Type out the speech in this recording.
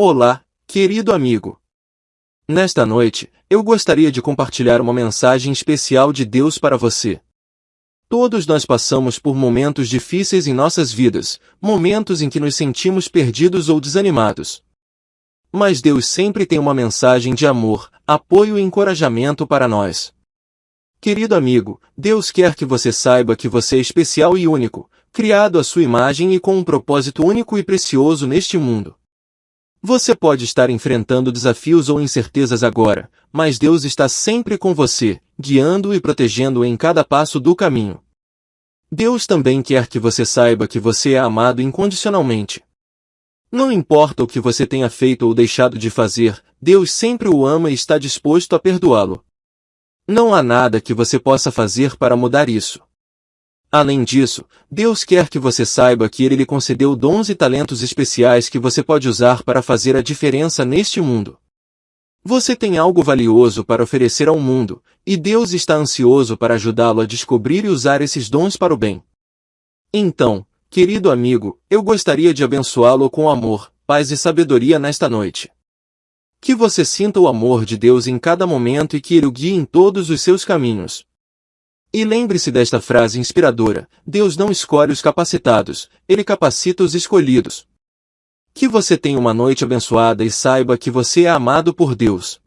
Olá, querido amigo. Nesta noite, eu gostaria de compartilhar uma mensagem especial de Deus para você. Todos nós passamos por momentos difíceis em nossas vidas, momentos em que nos sentimos perdidos ou desanimados. Mas Deus sempre tem uma mensagem de amor, apoio e encorajamento para nós. Querido amigo, Deus quer que você saiba que você é especial e único, criado à sua imagem e com um propósito único e precioso neste mundo. Você pode estar enfrentando desafios ou incertezas agora, mas Deus está sempre com você, guiando e protegendo em cada passo do caminho. Deus também quer que você saiba que você é amado incondicionalmente. Não importa o que você tenha feito ou deixado de fazer, Deus sempre o ama e está disposto a perdoá-lo. Não há nada que você possa fazer para mudar isso. Além disso, Deus quer que você saiba que Ele lhe concedeu dons e talentos especiais que você pode usar para fazer a diferença neste mundo. Você tem algo valioso para oferecer ao mundo, e Deus está ansioso para ajudá-lo a descobrir e usar esses dons para o bem. Então, querido amigo, eu gostaria de abençoá-lo com amor, paz e sabedoria nesta noite. Que você sinta o amor de Deus em cada momento e que Ele o guie em todos os seus caminhos. E lembre-se desta frase inspiradora: Deus não escolhe os capacitados, Ele capacita os escolhidos. Que você tenha uma noite abençoada e saiba que você é amado por Deus.